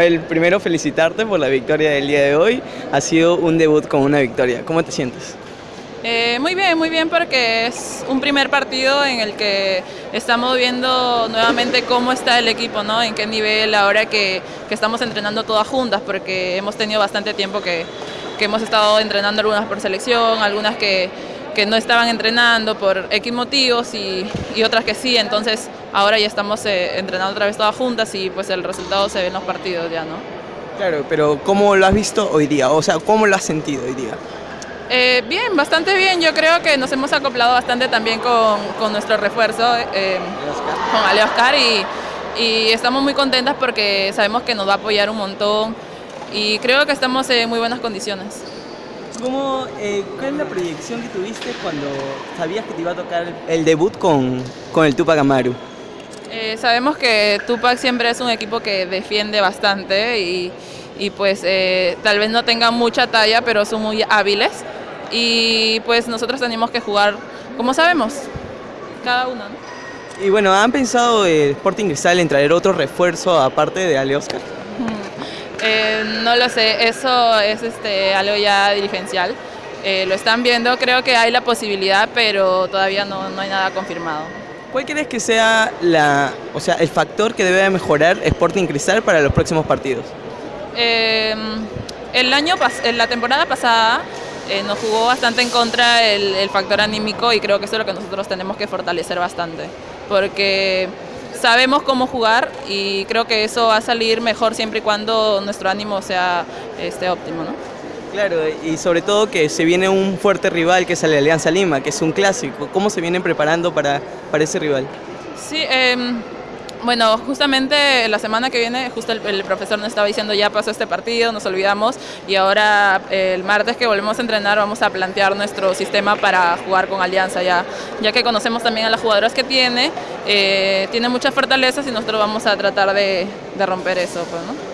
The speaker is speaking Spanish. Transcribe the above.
El primero felicitarte por la victoria del día de hoy. Ha sido un debut con una victoria. ¿Cómo te sientes? Eh, muy bien, muy bien porque es un primer partido en el que estamos viendo nuevamente cómo está el equipo, ¿no? en qué nivel ahora que, que estamos entrenando todas juntas porque hemos tenido bastante tiempo que, que hemos estado entrenando algunas por selección, algunas que, que no estaban entrenando por X motivos y, y otras que sí, entonces ahora ya estamos eh, entrenando otra vez todas juntas y pues el resultado se ve en los partidos ya, ¿no? Claro, pero ¿cómo lo has visto hoy día? O sea, ¿cómo lo has sentido hoy día? Eh, bien, bastante bien. Yo creo que nos hemos acoplado bastante también con, con nuestro refuerzo, eh, con Ale Oscar, y, y, estamos muy contentas porque sabemos que nos va a apoyar un montón y creo que estamos en muy buenas condiciones. ¿Cómo, eh, ¿Cuál es la proyección que tuviste cuando sabías que te iba a tocar el debut con, con el Tupac Amaru? Eh, sabemos que Tupac siempre es un equipo que defiende bastante y, y pues eh, tal vez no tengan mucha talla, pero son muy hábiles y pues nosotros tenemos que jugar como sabemos, cada uno. ¿no? Y bueno, ¿han pensado el Sporting Cristal en traer otro refuerzo aparte de Ale Oscar? Eh, no lo sé, eso es este, algo ya dirigencial. Eh, lo están viendo, creo que hay la posibilidad, pero todavía no, no, hay nada confirmado. ¿Cuál crees que sea la, o sea, el factor que debe mejorar Sporting Cristal para los próximos partidos? Eh, el año en la temporada pasada eh, nos jugó bastante en contra el, el, factor anímico y creo que eso es lo que nosotros tenemos que fortalecer bastante, porque sabemos cómo jugar y creo que eso va a salir mejor siempre y cuando nuestro ánimo sea este, óptimo. ¿no? Claro, y sobre todo que se viene un fuerte rival que es la Alianza Lima, que es un clásico. ¿Cómo se vienen preparando para, para ese rival? Sí, eh, bueno, justamente la semana que viene, justo el, el, profesor nos estaba diciendo ya pasó este partido, nos olvidamos y ahora el martes que volvemos a entrenar vamos a plantear nuestro sistema para jugar con Alianza ya, ya que conocemos también a las jugadoras que tiene, eh, tiene muchas fortalezas y nosotros vamos a tratar de, romper eso. Pues, ¿no?